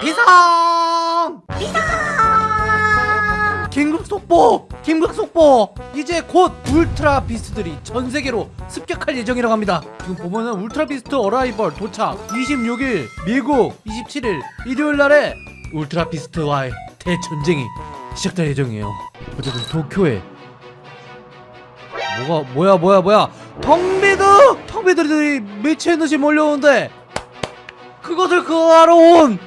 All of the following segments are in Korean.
비상! 비상! 긴급 속보! 긴급 속보! 이제 곧 울트라 비스트들이 전 세계로 습격할 예정이라고 합니다. 지금 보면은 울트라 비스트 Arrival 도착 26일 미국 27일 일요일 날에 울트라 비스트와의 대전쟁이 시작될 예정이에요. 어쨌든 도쿄에 뭐가 뭐야 뭐야 뭐야 텅비드 텅비드들이 미친 듯이 몰려오는데 그것을 그하러 온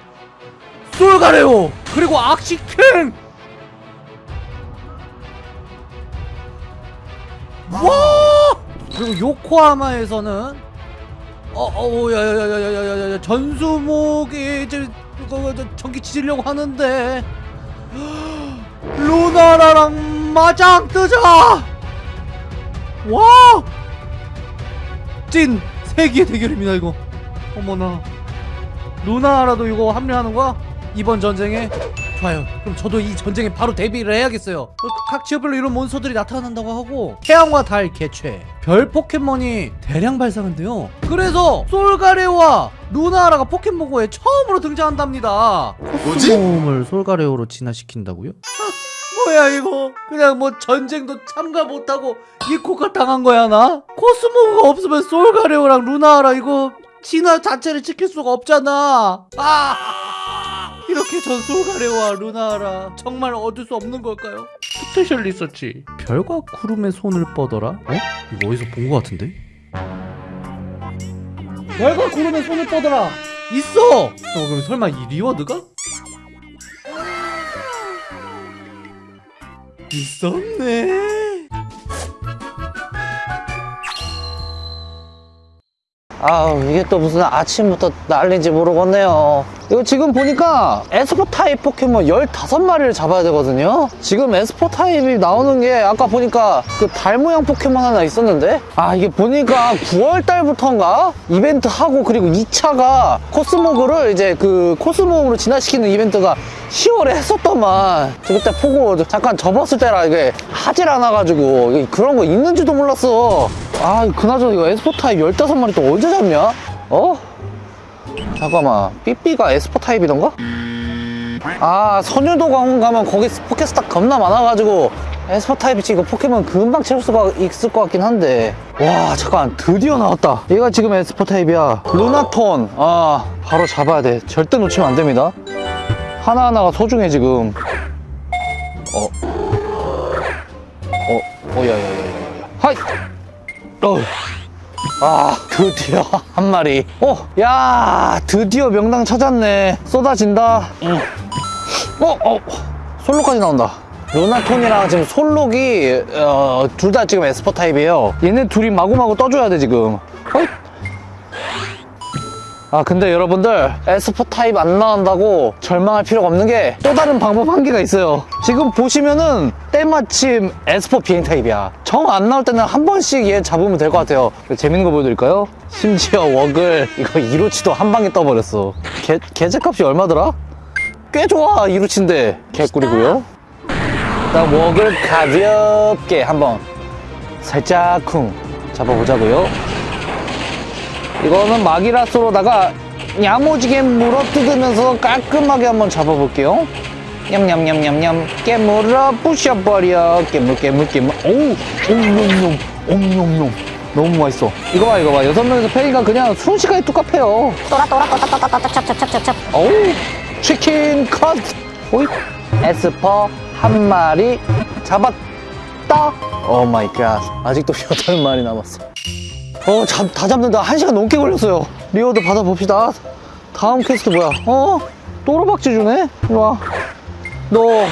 솔가레오 그리고 악시킹 와! 그리고 요코하마에서는 어어야야야야야야야 전수목이 이제 전기 치려고 하는데. 루나라랑 마장 뜨자! 와! 찐 세기의 대결입니다 이거. 어머나. 루나라도 이거 합류하는 거야? 이번 전쟁에? 좋아요 그럼 저도 이 전쟁에 바로 대비를 해야겠어요 어, 각 지역별로 이런 몬스터들이 나타난다고 하고 태양과 달 개최 별 포켓몬이 대량 발상한대요 그래서 솔가레오와 루나라가 포켓몬고에 처음으로 등장한답니다 뭐지? 코스모음을 솔가레오로 진화시킨다고요? 뭐야 이거 그냥 뭐 전쟁도 참가 못하고 이코가 당한 거야 나? 코스모가 없으면 솔가레오랑 루나라 이거 진화 자체를 지킬 수가 없잖아 아 이렇게 전 솔가레오와 루나라 정말 얻을 수 없는 걸까요? special research 별과 구름에 손을 뻗어라? 어? 이거 어디서 본거 같은데? 별과 구름에 손을 뻗어라 있어! 어, 그럼 설마 이 reward가? 있었네. 아우 이게 또 무슨 아침부터 난리인지 모르겠네요. 이거 지금 보니까 에스퍼 타입 포켓몬 15마리를 잡아야 되거든요? 지금 에스퍼 타입이 나오는 게 아까 보니까 그 달 모양 포켓몬 하나 있었는데? 아 이게 보니까 9월 달부터인가? 이벤트 하고 그리고 2차가 코스모그를 이제 그 코스모움으로 진화시키는 이벤트가 10월에 했었더만. 저 그때 보고 잠깐 접었을 때라 이게 하질 않아가지고 그런 거 있는지도 몰랐어 아 그나저나 이거 에스퍼 타입 15마리 또 언제 잡냐? 어? 잠깐만 삐삐가 에스퍼 타입이던가? 아 선유도 가면 거기 포켓스탑 겁나 많아가지고 에스퍼 타입이지 이거 포켓몬 금방 채울 수가 있을 것 같긴 한데 와 잠깐 드디어 나왔다 얘가 지금 에스퍼 타입이야 루나톤 아 바로 잡아야 돼 절대 놓치면 안 됩니다 하나하나가 소중해 지금 어? 어? 어 야야야야야 하이! 어. 아 드디어 한 마리 어, 야 드디어 명당 찾았네 쏟아진다 응. 어, 어, 솔록까지 나온다 루나톤이랑 지금 솔록이 어, 둘 다 지금 에스퍼 타입이에요 얘네 둘이 마구마구 떠줘야 돼 지금 어이. 아 근데 여러분들 에스퍼 타입 안 나온다고 절망할 필요가 없는 게 또 다른 방법 한 개가 있어요. 지금 보시면은 때마침 에스퍼 비행 타입이야. 정 안 나올 때는 한 번씩 얘 잡으면 될 것 같아요. 재밌는 거 보여드릴까요? 심지어 워글 이거 이로치도 한 방에 떠버렸어. 개, 개체값이 얼마더라? 꽤 좋아 이로치인데. 개꿀이고요. 일단 워글 가볍게 한번 살짝 쿵 잡아보자고요 이거는 마기라스로다가 야무지게 물어 뜯으면서 깔끔하게 한번 잡아볼게요. 냠냠냠냠냠. 깨물어 부셔버려. 깨물 깨물 깨물. 오우 옴뇸뇸 옴뇸뇸 너무 맛있어. 이거 봐 이거 봐. 여섯 명에서 패니까 그냥 순식간에 뚝딱해요. 또라 또라 또따따따따 찹찹찹찹찹 어우 치킨 컷 호잇 에스퍼 한 마리 잡았다. oh my god 아직도 여덟 마리 남았어 어, 잡, 다 잡는다. 한 시간 넘게 걸렸어요. reward 받아봅시다. 다음 퀘스트 뭐야? 어? 또르박쥐 주네? 이리 와. 너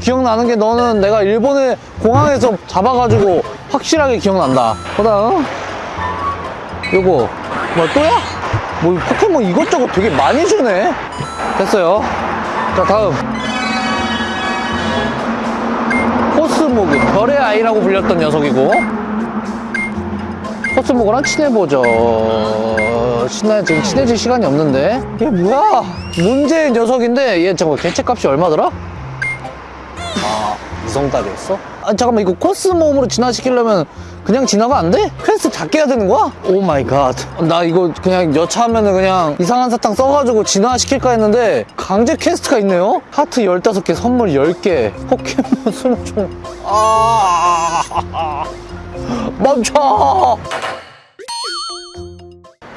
기억나는 게 너는 내가 일본의 공항에서 잡아가지고 확실하게 기억난다. 그다음 요거 뭐야 또야? 뭐 포켓몬 이것저것 되게 많이 주네. 됐어요. 자 다음 코스모그 별의 아이라고 불렸던 녀석이고 코스모그랑 친해보죠 친해, 지금 친해질 시간이 없는데 얘 뭐야 문제의 녀석인데 얘 잠깐 개체값이 얼마더라? 아 이성따리였어? 아 잠깐만 이거 코스모움으로 진화시키려면 그냥 진화가 안 돼? 퀘스트 작게 해야 되는 거야? oh my god. 나 이거 그냥 여차하면 은 그냥 이상한 사탕 써가지고 진화시킬까 했는데 강제 quest가 있네요? 하트 15개, 선물 10개, 포켓몬 20종. 아, 멈춰!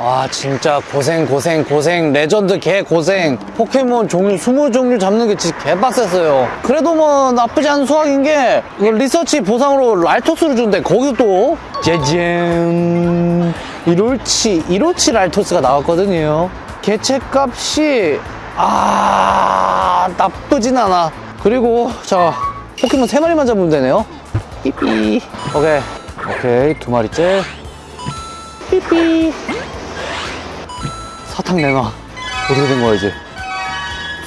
아 진짜 고생 고생 고생. 레전드 개 고생. 포켓몬 종류 20종류 잡는 게 진짜 개빡셌어요. 그래도 뭐 나쁘지 않은 수확인 게 리서치 보상으로 랄토스를 준대 거기서 또 짜잔 이롤치 이롤치 랄토스가 나왔거든요. 개체값이 아 나쁘진 않아. 그리고 자 포켓몬 3마리만 잡으면 되네요. 삐삐. 오케이 오케이 두 마리째. 삐삐. 사탕 내놔. 어떻게 된 거야 이제?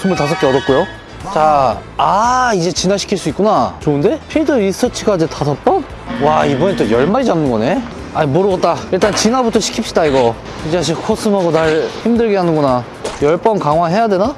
25개 얻었고요. 자, 아 이제 진화시킬 수 있구나. 좋은데? 필드 리서치가 이제 다섯 번? 와 이번엔 또 10마리 잡는 거네? 아니 모르겠다. 일단 진화부터 시킵시다 이거. 이 자식 코스모그 날 힘들게 하는구나. 10번 강화해야 되나?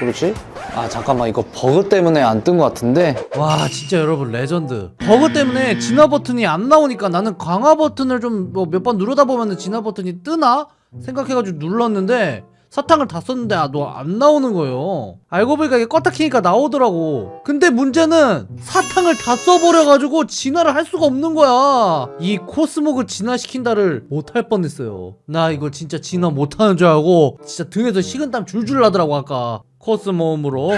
그렇지 아 잠깐만 이거 버그 때문에 안 뜬 것 같은데? 와 진짜 여러분 레전드. 버그 때문에 진화 버튼이 안 나오니까 나는 강화 버튼을 좀 뭐 몇 번 누르다 보면 진화 버튼이 뜨나? 생각해가지고 눌렀는데 사탕을 다 썼는데 아 너 안 나오는 거예요. 알고 보니까 이게 껐다 키니까 나오더라고. 근데 문제는 사탕을 다 써버려가지고 진화를 할 수가 없는 거야. 이 코스모그 진화시킨다를 못할 뻔했어요. 나 이거 진짜 진화 못하는 줄 알고 진짜 등에서 식은땀 줄줄 나더라고 아까 코스모움으로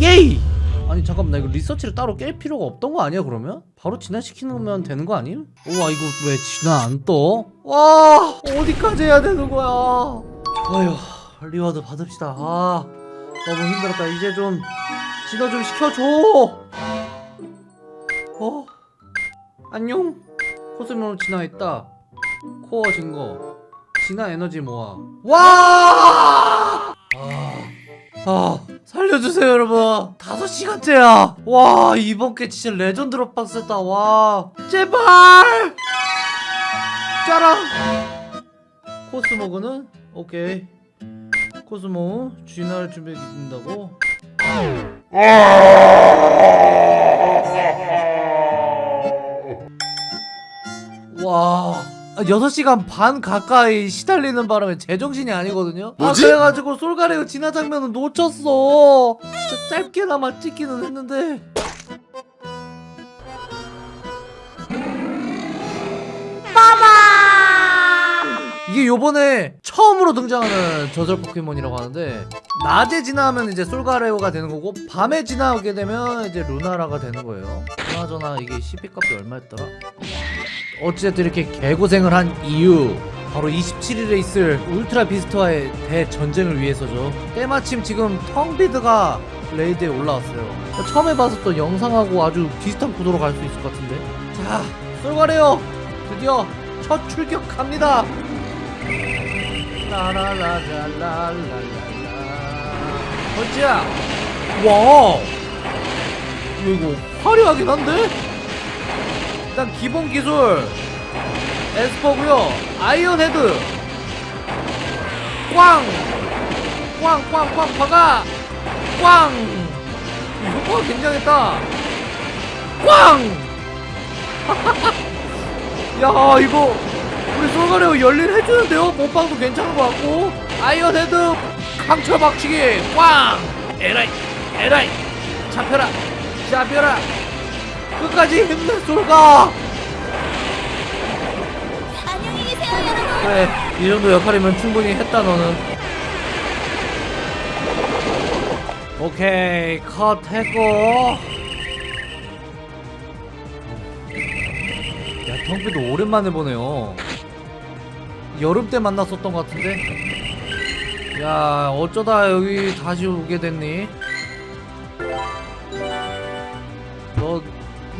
예이! 아니 잠깐만 나 이거 리서치를 따로 깰 필요가 없던 거 아니야 그러면? 바로 진화시키면 되는 거 아님? 우와 이거 왜 진화 안 떠? 와 어디까지 해야 되는 거야 좋아요 reward 받읍시다 아 너무 힘들었다 이제 좀 진화 좀 시켜줘 어? 안녕 코스모로 진화했다 코어 증거 진화 에너지 모아. 와! 아... 아 살려주세요 여러분. 다섯 시간째야. 와 이번 게 진짜 레전드로 빡셌다. 와 제발! 짜랑 코스모그는? 오케이. 코스모 진화를 준비해 준다고 6시간 반 가까이 시달리는 바람에 제정신이 아니거든요? 뭐지? 아 그래가지고 솔가레오 진화 장면은 놓쳤어. 진짜 짧게나마 찍기는 했는데. 이게 요번에 처음으로 등장하는 저절 포켓몬이라고 하는데 낮에 진화하면 이제 솔가레오가 되는 거고 밤에 진화하게 되면 이제 루나라가 되는 거예요. 그나저나 이게 CP 값이 얼마였더라? 어찌됐든 이렇게 개고생을 한 이유 바로 27일에 있을 울트라 비스트와의 대전쟁을 위해서죠. 때마침 지금 텅비드가 레이드에 올라왔어요. 처음 에봤었던 영상하고 아주 비슷한 구도로 갈 수 있을 것 같은데. 자 쏠가래요. 드디어 첫 출격합니다. 라라라라라라라 허지야? 와 이거 화려하긴 한데? 일단 기본 기술 에스퍼고요 아이언 헤드 꽝! 꽝! 꽝! 꽝! 박아! 꽝! 이 효과가 굉장했다 꽝! 야 이거 우리 솔가레오 열일 해주는데요? 몸빵도 괜찮은 것 같고 아이언 헤드 강철 박치기 꽝! 에라이 에라이 잡혀라 잡혀라 끝까지 힘내 솔가! 안녕히 계세요, 여러분. 그래 이 정도 역할이면 충분히 했다 너는. 오케이 컷 했고. 야 텅비도 오랜만에 보네요. 여름 때 만났었던 것 같은데? 야 어쩌다 여기 다시 오게 됐니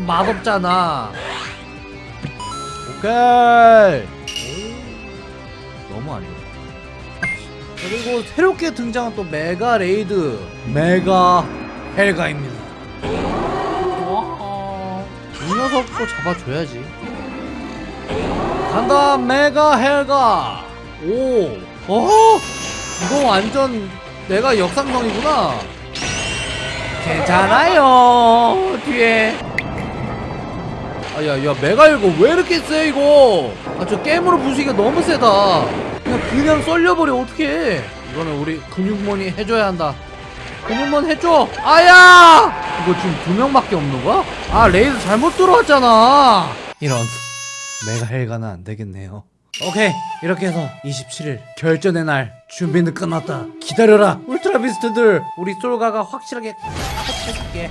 맛없잖아. 오케이 오, 너무 안 좋아. 그리고 새롭게 등장한 또 메가 raid. 메가 헬가입니다. 와, 이 녀석도 잡아줘야지. 간다 메가 헬가. 오 어? 이거 완전 내가 역상성이구나. 괜찮아요 뒤에 아야 야 메가 이거 왜 이렇게 세 이거? 아 저 게임으로 부수기가 너무 세다. 그냥 그냥 썰려버려 어떡해. 이거는 우리 근육몬이 해줘야 한다. 근육몬 해줘! 아야! 이거 지금 두 명밖에 없는 거야? 아 raid 잘못 들어왔잖아. 이런 메가 헬가는 안 되겠네요. 오케이 이렇게 해서 27일 결전의 날 준비는 끝났다. 기다려라 울트라 비스트들. 우리 솔가가 확실하게 컷해줄게